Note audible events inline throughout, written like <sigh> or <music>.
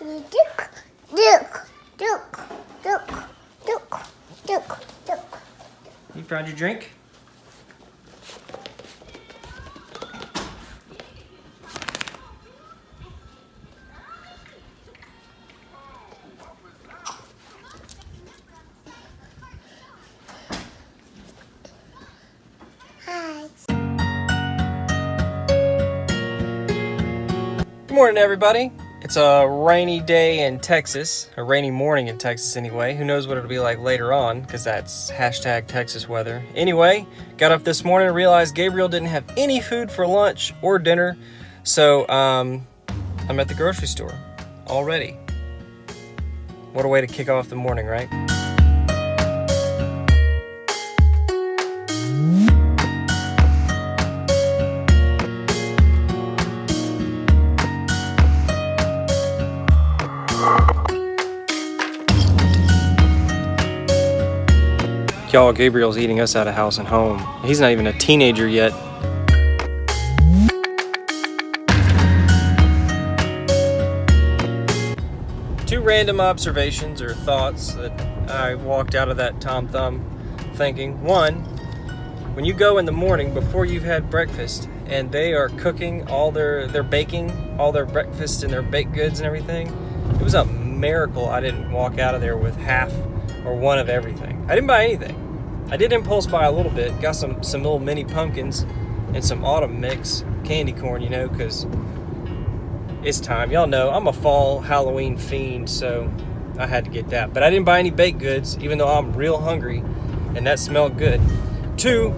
Duke, Duke, Duke, Duke, Duke, Duke, Duke. You found your drink? Hi. Good morning, everybody. It's a rainy day in Texas, a rainy morning in Texas anyway. Who knows what it'll be like later on, because that's hashtag Texas weather. Anyway, got up this morning and realized Gabriel didn't have any food for lunch or dinner, so um, I'm at the grocery store already. What a way to kick off the morning, right? Y'all, Gabriel's eating us out of house and home. He's not even a teenager yet. Two random observations or thoughts that I walked out of that Tom Thumb thinking. One, when you go in the morning before you've had breakfast and they are cooking all their, they're baking all their breakfast and their baked goods and everything, it was a miracle I didn't walk out of there with half or one of everything. I didn't buy anything. I did impulse buy a little bit. Got some some little mini pumpkins and some autumn mix candy corn, you know, because it's time. Y'all know I'm a fall Halloween fiend, so I had to get that. But I didn't buy any baked goods, even though I'm real hungry, and that smelled good. Two,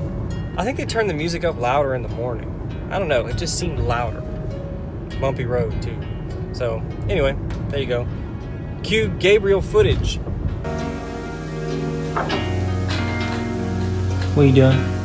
I think they turned the music up louder in the morning. I don't know, it just seemed louder. Bumpy road too. So anyway, there you go. Cue Gabriel footage. What are you doing?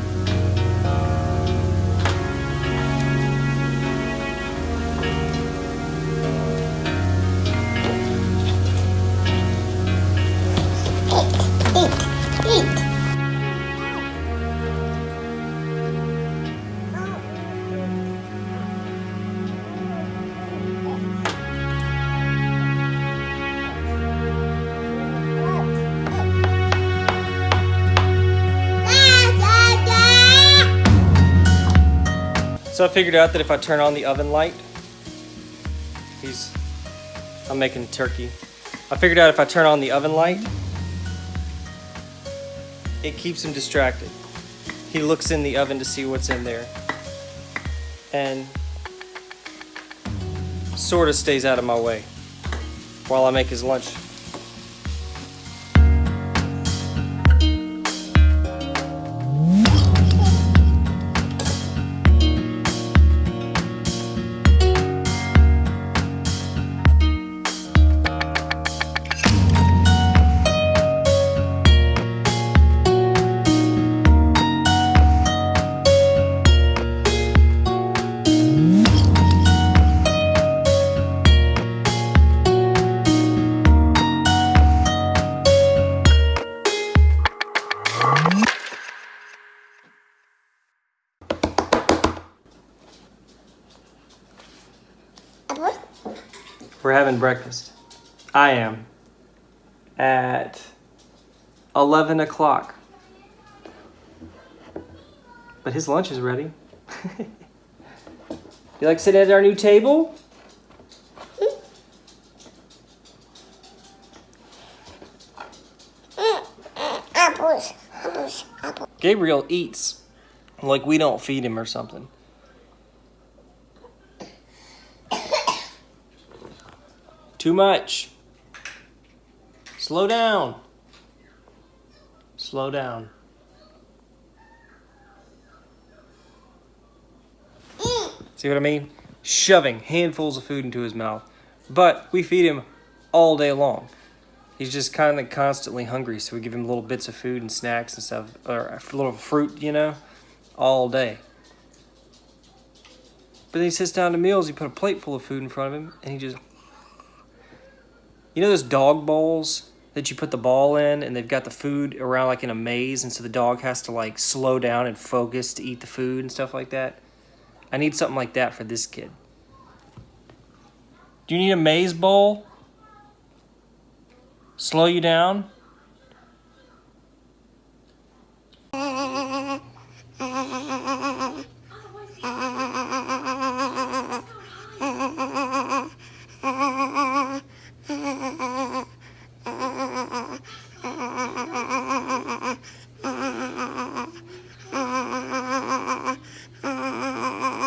So I figured out that if I turn on the oven light, he's, I'm making turkey. I figured out if I turn on the oven light, it keeps him distracted. He looks in the oven to see what's in there and sort of stays out of my way while I make his lunch. We're having breakfast. I am. At 11 o'clock. But his lunch is ready. <laughs> you like to sit at our new table? Apples, apples, apples. Gabriel eats like we don't feed him or something. Too much. Slow down. Slow down. See what I mean? Shoving handfuls of food into his mouth. But we feed him all day long. He's just kind of constantly hungry, so we give him little bits of food and snacks and stuff, or a little fruit, you know, all day. But then he sits down to meals, you put a plate full of food in front of him, and he just. You know those dog bowls that you put the ball in, and they've got the food around like in a maze, and so the dog has to like slow down and focus to eat the food and stuff like that? I need something like that for this kid. Do you need a maze bowl? slow you down. <laughs>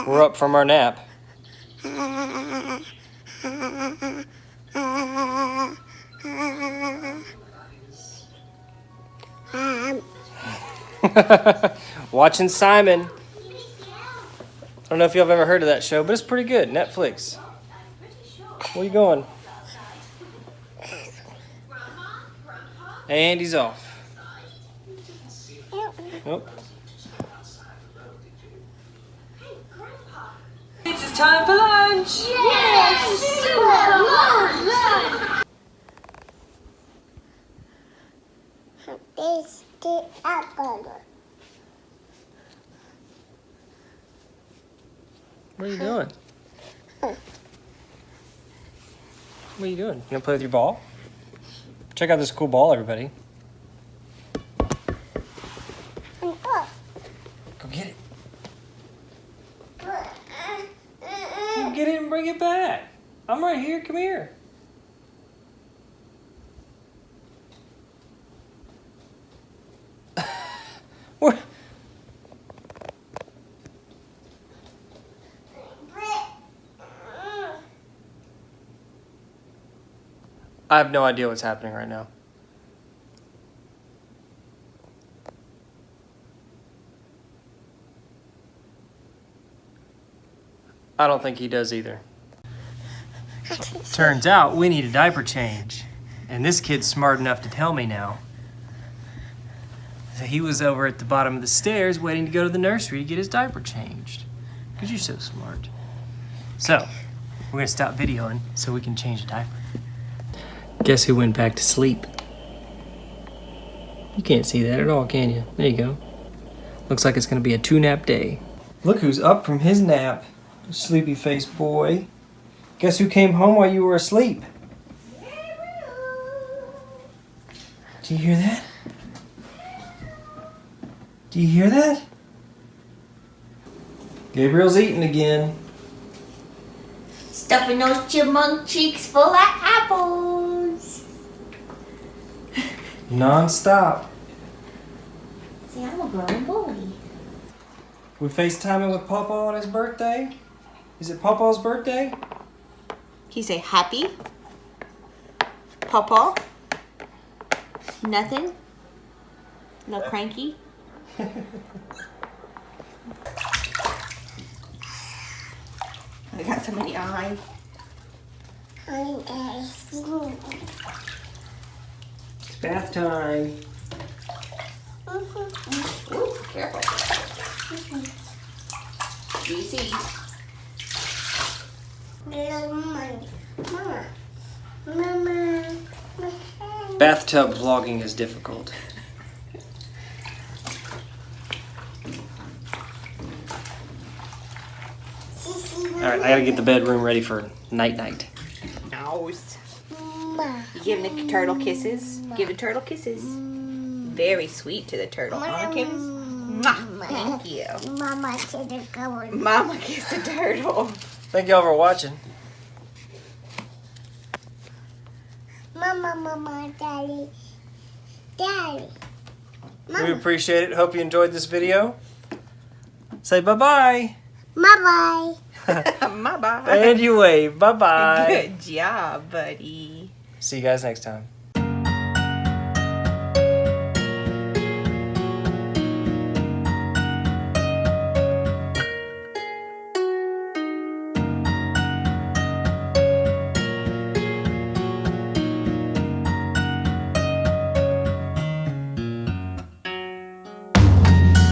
We're up from our nap. Um, <laughs> Watching Simon. I don't know if y'all have ever heard of that show, but it's pretty good. Netflix. Where you going? And he's off. Nope. It's time for lunch. Yes! Super lunch! this the apple. What are you doing? What are you doing? You gonna play with your ball? Check out this cool ball, everybody. And Go get it. Get it and bring it back. I'm right here. Come here. <laughs> What? I have no idea what's happening right now. I don't think he does either. Turns out we need a diaper change. And this kid's smart enough to tell me now. So he was over at the bottom of the stairs waiting to go to the nursery to get his diaper changed. Because you're so smart. So, we're going to stop videoing so we can change the diaper. Guess who went back to sleep? You can't see that at all, can you? There you go. Looks like it's going to be a two nap day. Look who's up from his nap. Sleepy faced boy. Guess who came home while you were asleep? Do you hear that? Do you hear that? Gabriel's eating again. Stuffing those chipmunk cheeks full of apples. Non-stop. See, I'm a grown boy. We FaceTiming with Papa on his birthday. Is it Papa's birthday? He say happy. Papa. Nothing. No cranky. I got so many eyes. It's bath time. Ooh, careful. Easy. Mama, mama, Bathtub vlogging is difficult. All right, I gotta get the bedroom ready for night night. Nose. mama. You giving the turtle kisses? Give the turtle kisses. Very sweet to the turtle. Huh, Kevin? Mwah. Thank you. Mama said the cupboard. Mama kiss the turtle. Thank y'all for watching. Mama, mama, daddy, daddy. We appreciate it. Hope you enjoyed this video. Say bye bye. <laughs> <laughs> Bye bye. Bye bye. And you wave. Bye bye. Good job, buddy. See you guys next time.